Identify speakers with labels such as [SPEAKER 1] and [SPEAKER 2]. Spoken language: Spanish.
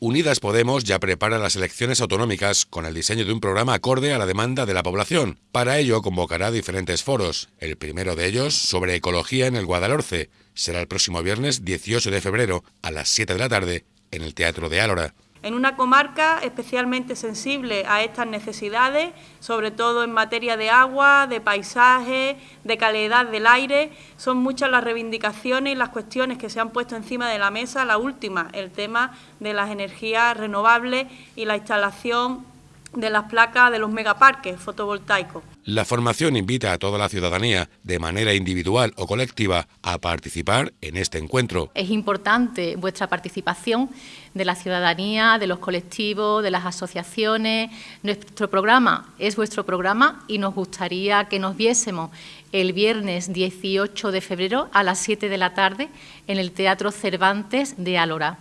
[SPEAKER 1] Unidas Podemos ya prepara las elecciones autonómicas con el diseño de un programa acorde a la demanda de la población. Para ello convocará diferentes foros. El primero de ellos sobre ecología en el Guadalhorce. Será el próximo viernes 18 de febrero a las 7 de la tarde en el Teatro de Álora
[SPEAKER 2] en una comarca especialmente sensible a estas necesidades, sobre todo en materia de agua, de paisaje, de calidad del aire. Son muchas las reivindicaciones y las cuestiones que se han puesto encima de la mesa. La última, el tema de las energías renovables y la instalación de las placas de los megaparques fotovoltaicos.
[SPEAKER 1] La formación invita a toda la ciudadanía, de manera individual o colectiva, a participar en este encuentro.
[SPEAKER 3] Es importante vuestra participación de la ciudadanía, de los colectivos, de las asociaciones. Nuestro programa es vuestro programa y nos gustaría que nos viésemos el viernes 18 de febrero a las 7 de la tarde en el Teatro Cervantes de Álora.